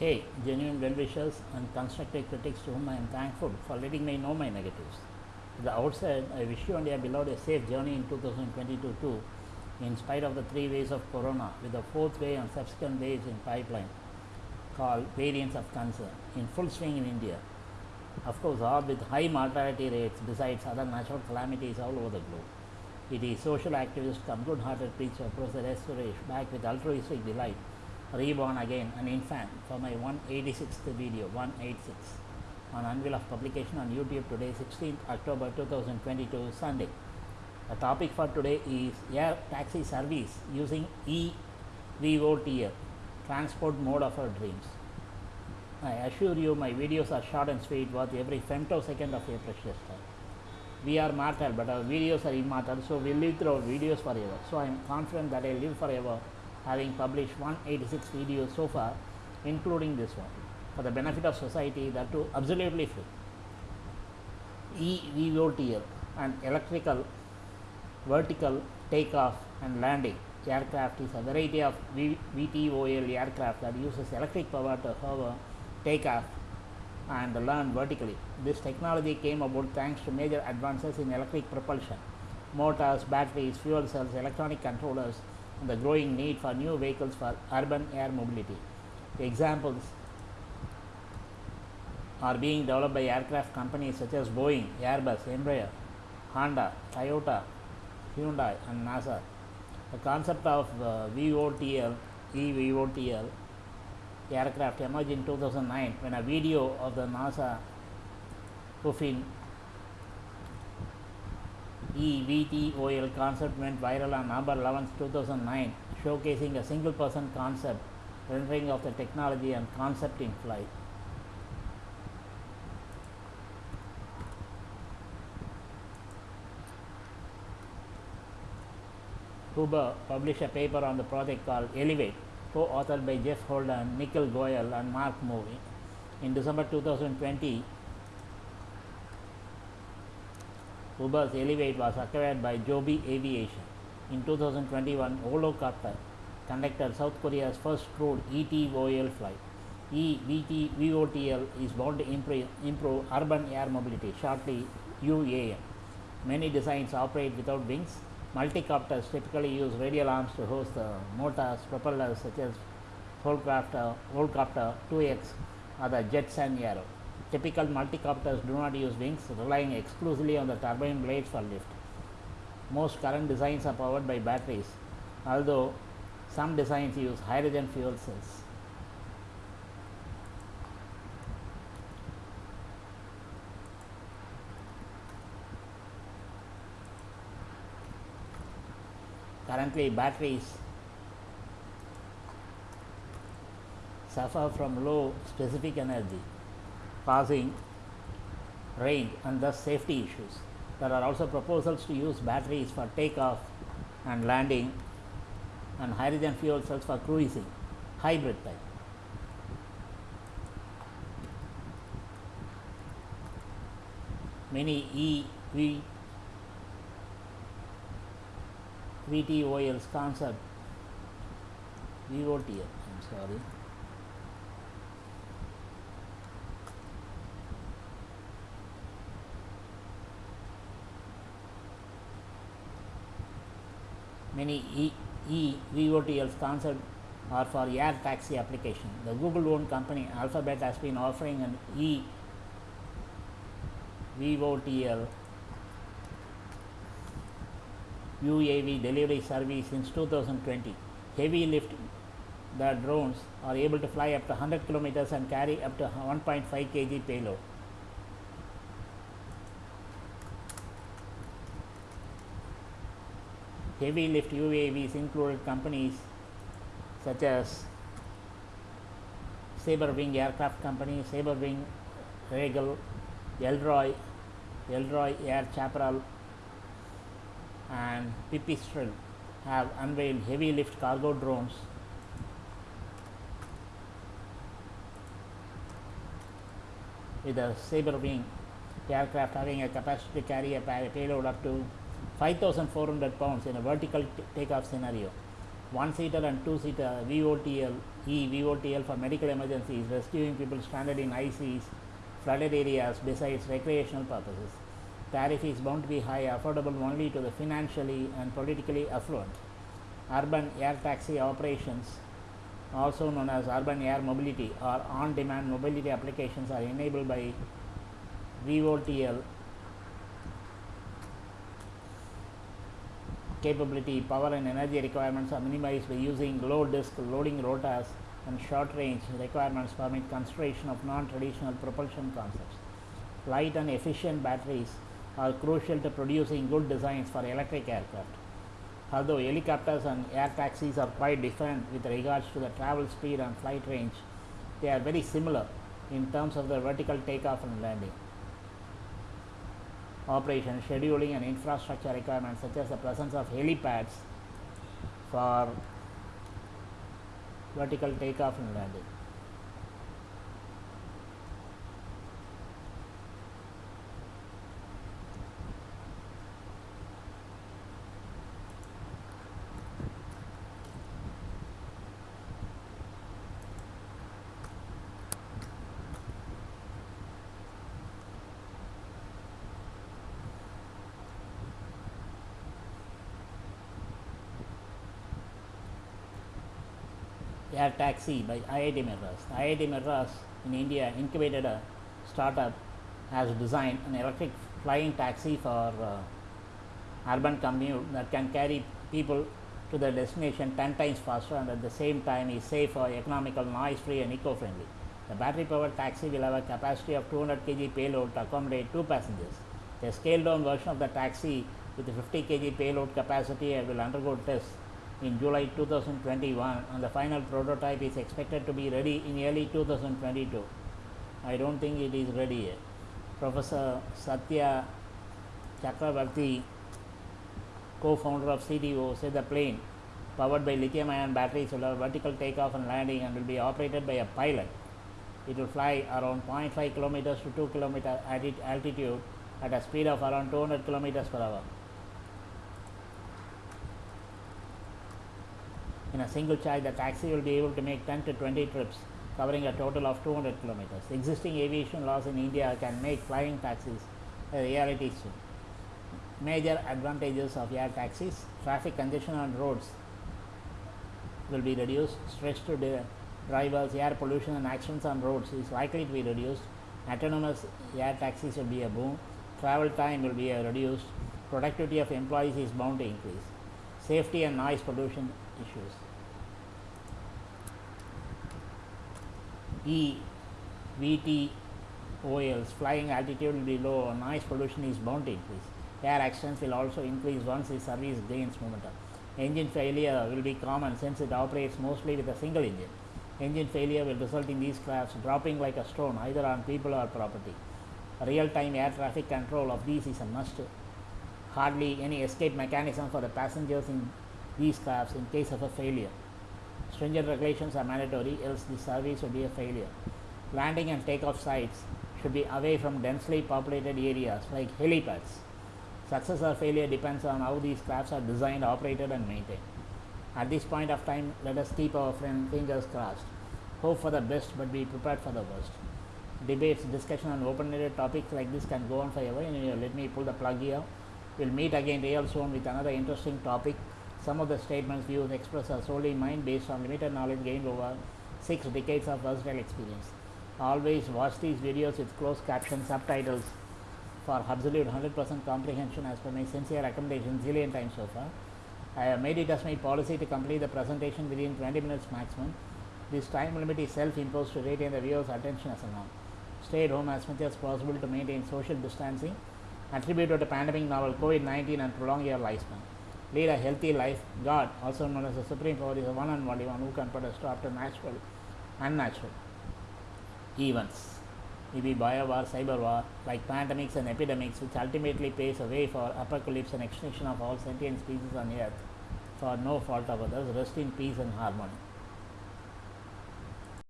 Hey, genuine well wishers and constructive critics to whom I am thankful for letting me know my negatives. At the outset, I wish you and your beloved a safe journey in 2022 too, in spite of the three waves of corona, with the fourth wave and subsequent waves in pipeline, called variants of concern, in full swing in India. Of course, all with high mortality rates besides other natural calamities all over the globe. It is social activists come good-hearted preacher Professor S. Suresh back with altruistic delight, reborn again an infant for my 186th video, 186, on unveil of publication on YouTube today, 16th October 2022, Sunday. The topic for today is air taxi service using eVOTL, transport mode of our dreams. I assure you my videos are short and sweet worth every femtosecond of your precious time. We are mortal but our videos are immortal so we live through our videos forever. So I am confident that I live forever having published 186 videos so far including this one for the benefit of society that too absolutely free. eVOTL and electrical vertical takeoff and landing aircraft is a variety of v- VTOL aircraft that uses electric power to hover, take off, and land vertically. This technology came about thanks to major advances in electric propulsion, motors, batteries, fuel cells, electronic controllers, the growing need for new vehicles for urban air mobility. Examples are being developed by aircraft companies such as Boeing, Airbus, Embraer, Honda, Toyota, Hyundai, and NASA. The concept of uh, VOTL, eVOTL aircraft emerged in 2009 when a video of the NASA Puffin eVTOL concept went viral on November 11, 2009, showcasing a single person concept rendering of the technology and concept in flight. Uber published a paper on the project called Elevate, co-authored by Jeff Holden, Nikhil Goel, and Mark Moore. In December 2020, Uber's Elevate was acquired by Joby Aviation. In 2021, Volocopter conducted South Korea's first crewed ETOL flight. EVT VOTL is bound to improve, improve urban air mobility, shortly UAM. Many designs operate without wings. Multicopters typically use radial arms to host the motors, propellers such as Volocopter, Volocopter 2X or the Jetson Arrow. Typical multicopters do not use wings, relying exclusively on the turbine blades for lift. Most current designs are powered by batteries, although some designs use hydrogen fuel cells. Currently, batteries suffer from low specific energy, causing range and thus safety issues. There are also proposals to use batteries for takeoff and landing and hydrogen fuel cells for cruising, hybrid type. Many EV VTOL's concept VOTL, I'm sorry. Many e, e VOTL's concept are for air taxi application. The Google owned company Alphabet has been offering an e VOTL UAV delivery service since 2020. Heavy lift the drones are able to fly up to 100 kilometers and carry up to 1.5 kg payload. Heavy lift UAVs included companies such as Sabre Wing Aircraft Company, Sabre Wing Rhaegal, Elroy, Elroy Air Chaparral, and Pipistrel have unveiled heavy lift cargo drones. With a Sabre wing aircraft having a capacity to carry a payload up to 5400 pounds in a vertical takeoff scenario. one seater and two seater VOTL, E VOTL for medical emergencies, rescuing people stranded in ICs, flooded areas besides recreational purposes. Tariff is bound to be high, affordable only to the financially and politically affluent. Urban air taxi operations, also known as urban air mobility or on demand mobility applications, are enabled by VOTL capability, power and energy requirements are minimized by using low disk loading rotors and short range requirements permit consideration of non-traditional propulsion concepts. Light and efficient batteries are crucial to producing good designs for electric aircraft. Although helicopters and air taxis are quite different with regards to the travel speed and flight range, they are very similar in terms of the vertical takeoff and landing operation, scheduling and infrastructure requirements such as the presence of helipads for vertical takeoff and landing. Air Taxi by IIT Madras. IIT Madras in India incubated a startup has designed an electric flying taxi for uh, urban commute that can carry people to their destination 10 times faster and at the same time is safe, economical, noise free and eco friendly. The battery powered taxi will have a capacity of 200 kg payload to accommodate two passengers. The scaled down version of the taxi with a 50 kg payload capacity will undergo tests in July 2021 and the final prototype is expected to be ready in early 2022. I don't think it is ready yet. Professor Satya Chakravarthy, co-founder of CTO, said the plane powered by lithium ion batteries will have vertical takeoff and landing and will be operated by a pilot. It will fly around 0.5 kilometers to 2 kilometer altitude at a speed of around 200 kilometers per hour. In a single charge, the taxi will be able to make 10 to 20 trips, covering a total of 200 kilometers. Existing aviation laws in India can make flying taxis a reality soon. Major advantages of air taxis traffic congestion on roads will be reduced, stress to drivers, air pollution, and accidents on roads is likely to be reduced. Autonomous air taxis will be a boom, travel time will be reduced, productivity of employees is bound to increase. Safety and noise pollution issues. E VTOLs flying altitude will be low, noise pollution is bound to increase. Air accidents will also increase once the service gains momentum. Engine failure will be common since it operates mostly with a single engine. Engine failure will result in these crafts dropping like a stone either on people or property. Real time air traffic control of these is a must. Hardly any escape mechanism for the passengers in these crafts in case of a failure. Stringent regulations are mandatory, else the service will be a failure. Landing and takeoff sites should be away from densely populated areas like helipads. Success or failure depends on how these crafts are designed, operated, and maintained. At this point of time, let us keep our fingers crossed. Hope for the best, but be prepared for the worst. Debates, discussion on open-ended topics like this can go on forever. Let me pull the plug here. We'll meet again real soon with another interesting topic. Some of the statements, views expressed are solely mine based on limited knowledge gained over six decades of personal experience. Always watch these videos with closed caption subtitles for absolute 100% comprehension as per my sincere recommendation zillion times so far. I have made it as my policy to complete the presentation within 20 minutes maximum. This time limit is self-imposed to retain the viewer's attention as a norm. Stay at home as much as possible to maintain social distancing, attribute to the pandemic novel COVID-19 and prolong your lifespan. Lead a healthy life. God, also known as the Supreme Power, is the one and only one who can put a stop to natural, unnatural events. Maybe bio war, cyber war, like pandemics and epidemics, which ultimately paves a way for apocalypse and extinction of all sentient species on earth for no fault of others. Rest in peace and harmony.